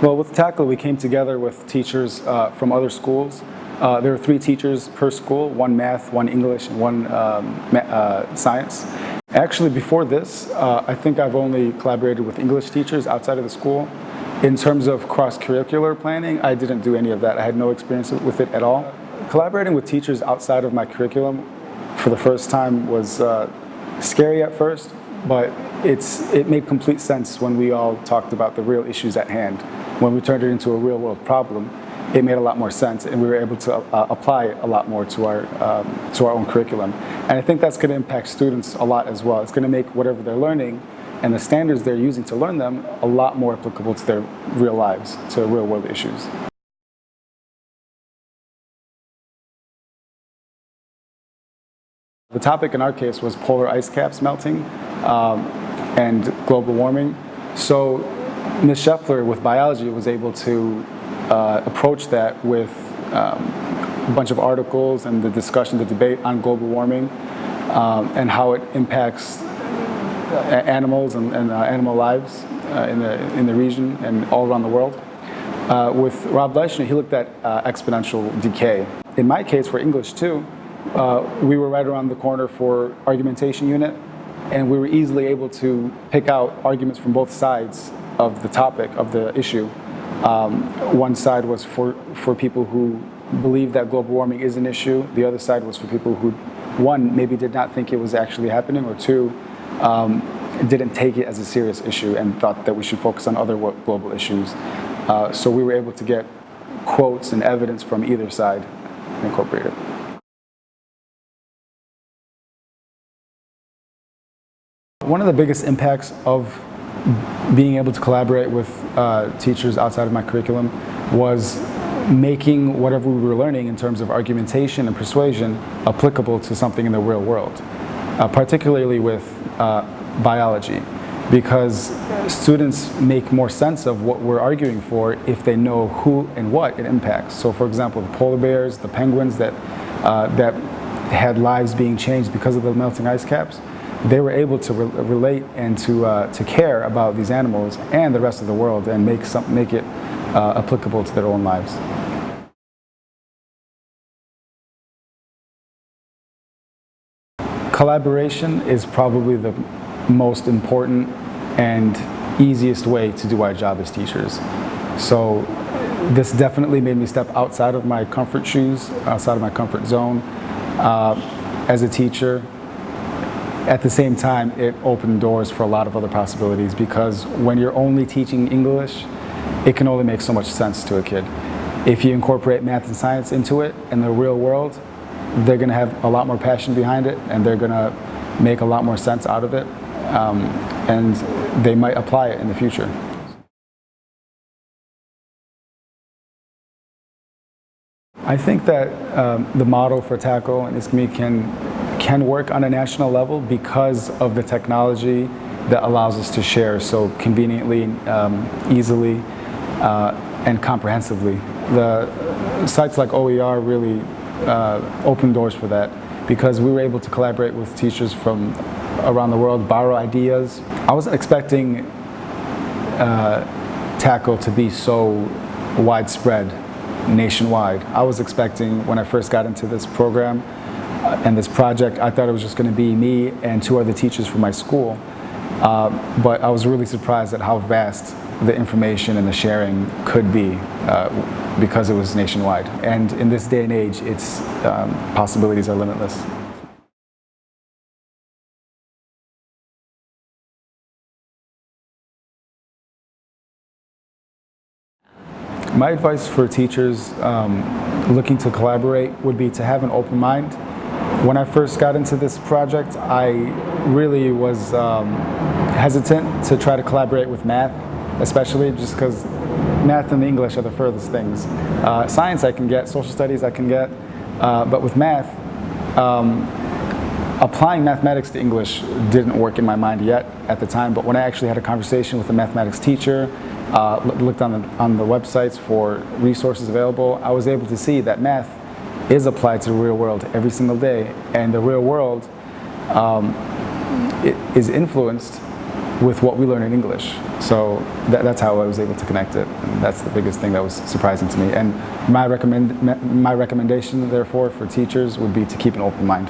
Well, with Tackle, we came together with teachers uh, from other schools. Uh, there are three teachers per school, one math, one English, and one um, uh, science. Actually, before this, uh, I think I've only collaborated with English teachers outside of the school. In terms of cross-curricular planning, I didn't do any of that. I had no experience with it at all. Collaborating with teachers outside of my curriculum for the first time was uh, scary at first, but it's, it made complete sense when we all talked about the real issues at hand. When we turned it into a real world problem, it made a lot more sense and we were able to uh, apply a lot more to our, um, to our own curriculum. And I think that's going to impact students a lot as well. It's going to make whatever they're learning and the standards they're using to learn them a lot more applicable to their real lives, to real world issues. The topic in our case was polar ice caps melting um, and global warming. So Ms. Scheffler with biology was able to uh, approach that with um, a bunch of articles and the discussion, the debate on global warming um, and how it impacts animals and, and uh, animal lives uh, in, the, in the region and all around the world. Uh, with Rob Leishner, he looked at uh, exponential decay. In my case, for English too, uh, we were right around the corner for argumentation unit, and we were easily able to pick out arguments from both sides of the topic, of the issue. Um, one side was for, for people who believe that global warming is an issue. The other side was for people who, one, maybe did not think it was actually happening, or two, um, didn't take it as a serious issue and thought that we should focus on other global issues. Uh, so we were able to get quotes and evidence from either side and incorporate it. One of the biggest impacts of being able to collaborate with uh, teachers outside of my curriculum was making whatever we were learning in terms of argumentation and persuasion applicable to something in the real world, uh, particularly with uh, biology because students make more sense of what we're arguing for if they know who and what it impacts. So for example, the polar bears, the penguins that, uh, that had lives being changed because of the melting ice caps, they were able to re relate and to, uh, to care about these animals and the rest of the world and make, some, make it uh, applicable to their own lives. Collaboration is probably the most important and easiest way to do our job as teachers. So this definitely made me step outside of my comfort shoes, outside of my comfort zone. Uh, as a teacher, at the same time, it opened doors for a lot of other possibilities because when you're only teaching English, it can only make so much sense to a kid. If you incorporate math and science into it in the real world, they're going to have a lot more passion behind it and they're going to make a lot more sense out of it um, and they might apply it in the future. I think that um, the model for Tackle and ISKME can can work on a national level because of the technology that allows us to share so conveniently, um, easily, uh, and comprehensively. The sites like OER really uh, open doors for that because we were able to collaborate with teachers from around the world, borrow ideas. I wasn't expecting uh, Tackle to be so widespread nationwide. I was expecting when I first got into this program and this project, I thought it was just going to be me and two other teachers from my school. Uh, but I was really surprised at how vast the information and the sharing could be uh, because it was nationwide. And in this day and age, its um, possibilities are limitless. My advice for teachers um, looking to collaborate would be to have an open mind when I first got into this project, I really was um, hesitant to try to collaborate with math, especially just because math and English are the furthest things. Uh, science I can get, social studies I can get, uh, but with math, um, applying mathematics to English didn't work in my mind yet at the time, but when I actually had a conversation with a mathematics teacher, uh, looked on the, on the websites for resources available, I was able to see that math is applied to the real world every single day. And the real world um, is influenced with what we learn in English. So that, that's how I was able to connect it. And that's the biggest thing that was surprising to me. And my, recommend, my recommendation, therefore, for teachers would be to keep an open mind.